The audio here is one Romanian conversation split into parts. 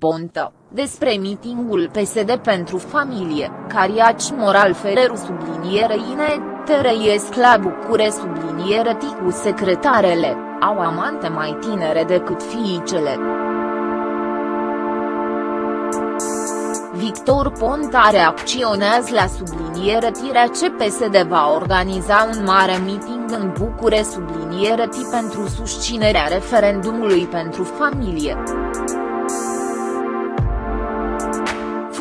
Ponta, despre mitingul PSD pentru familie, Cariaci Moral Ferreru subliniere Ine, Terăiesc la Bucure subliniere Ticu secretarele, au amante mai tinere decât fiicele. Victor Ponta reacționează la subliniere tirea ce PSD va organiza un mare meeting în Bucure subliniere pentru susținerea referendumului pentru familie.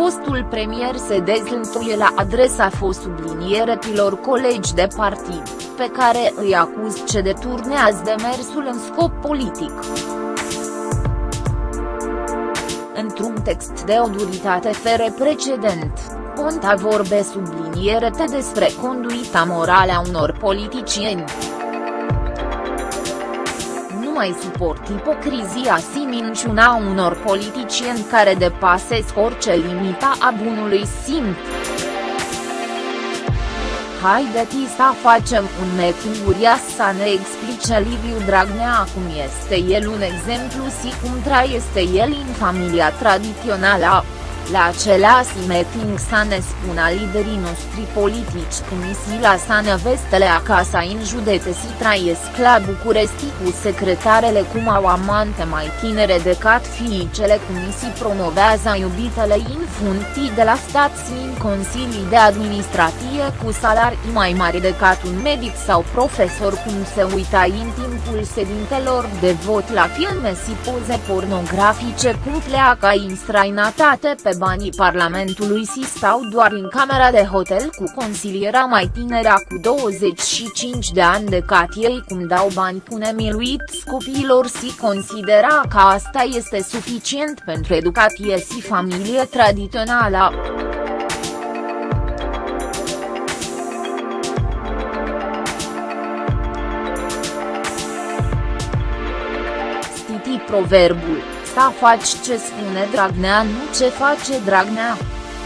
Fostul premier se dezlântuie la adresa fost sublinieretilor colegi de partid, pe care îi acuz ce deturnează demersul în scop politic. Într-un text de o duritate fere precedent, Ponta vorbe sublinierete despre conduita morală a unor politicieni mai suport ipocrizia și minciuna unor politicieni care depasesc orice limita a bunului simț. Haideți să facem un metinguria să ne explice Liviu Dragnea cum este el un exemplu și cum trăiește el în familia tradițională la același meeting să ne spună liderii noștri politici comisii la Sană Vestele acasă în județe și trăiesc la București cu secretarele cum au amante mai tinere decât fiicele comisii promovează iubitele în funcții de la stat și în consilii de administrație cu salarii mai mari decât un medic sau profesor cum se uita în timpul sedintelor de vot la filme și poze pornografice cum pleacă în străinătate pe banii Parlamentului și stau doar în camera de hotel cu consiliera mai tinerea cu 25 de ani de cat ei cum dau bani cu nemiluit copiilor și considera că asta este suficient pentru educație și familie tradițională. Stiti proverbul să faci ce spune Dragnea nu ce face Dragnea.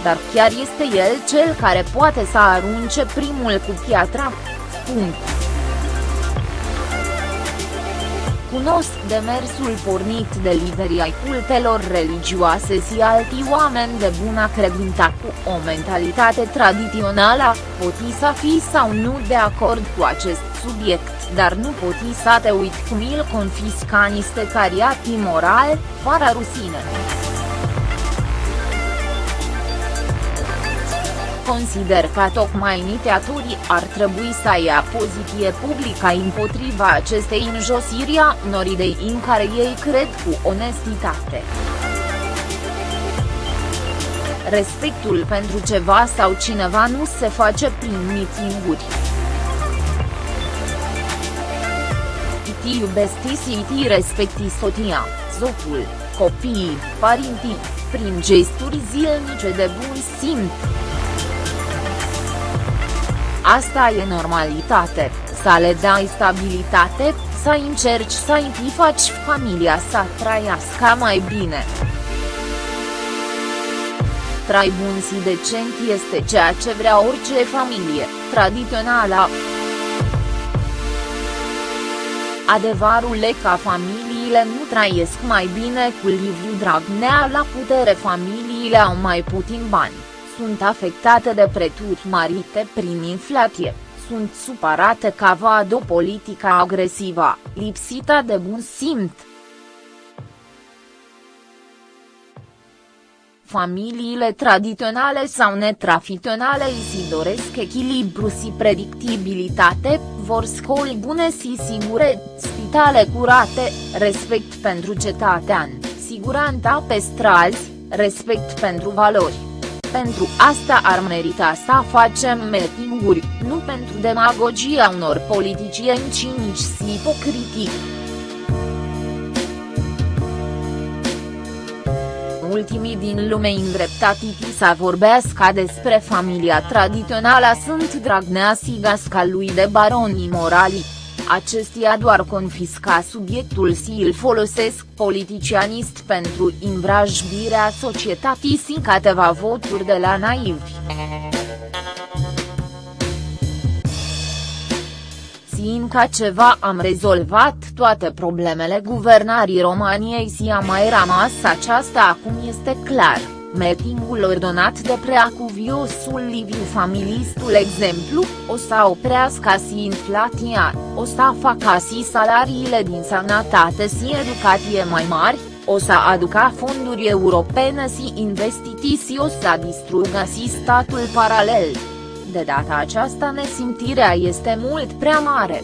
Dar chiar este el cel care poate să arunce primul cu piatra. Punct. Cunosc demersul pornit de liderii ai cultelor religioase și alți oameni de bună credință cu o mentalitate tradițională, poti să fii sau nu de acord cu acest subiect dar nu poti să te uit cum il confisca niște cariati moral, fără rusine. Consider că tocmai inițiatorii ar trebui să ia poziție publică împotriva acestei înjosiri a unor idei în care ei cred cu onestitate. Respectul pentru ceva sau cineva nu se face prin mitinguri. ti iubesti și ti respecti soția, zocul, copiii, parintii, prin gesturi zilnice de bun simț. Asta e normalitate, să le dai stabilitate, să încerci să îi faci familia să trăiască mai bine. Trai bun și decent este ceea ce vrea orice familie, tradițională. Adevărul e că familiile nu trăiesc mai bine cu Liviu Dragnea la putere familiile au mai puțin bani, sunt afectate de preturi marite prin inflație, sunt supărate că văd o politică agresivă, lipsită de bun simț. Familiile tradiționale sau netrafiționale își doresc echilibru și predictibilitate, vor școli bune și sigure, spitale curate, respect pentru cetățean, siguranța pe străzi, respect pentru valori. Pentru asta ar merita să facem meetinguri, nu pentru demagogia unor politicieni cinici și ipocritici. ultimii din lume îndreptatiti să vorbească despre familia tradițională sunt Dragnea și gasca lui de baroni morali. Acestia doar confisca subiectul și îl folosesc politicianist pentru învrajbirea societății și câteva voturi de la naivi. Inca ceva am rezolvat toate problemele guvernării României și a mai rămas aceasta acum este clar. Meetingul ordonat de preacuviosul Liviu Familistul exemplu, o să oprească și inflația, o să facă și salariile din sănătate și educație mai mari, o să aducă fonduri europene și investiții și o să distrugă și statul paralel. De data aceasta nesimțirea este mult prea mare.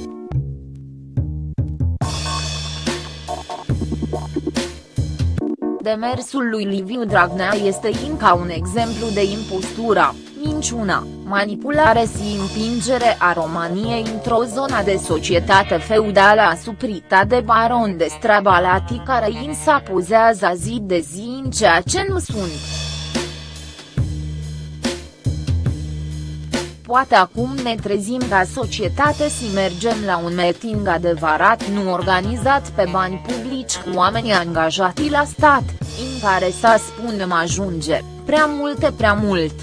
Demersul lui Liviu Dragnea este încă un exemplu de impostura, minciuna, manipulare și împingere a României într-o zonă de societate feudală asuprită de baron de strabalati care însă pozează zi de zi în ceea ce nu sunt. Poate acum ne trezim ca societate și mergem la un meeting adevărat nu organizat pe bani publici cu oameni angajați la stat, în care să spunem ajunge, prea multe prea mult.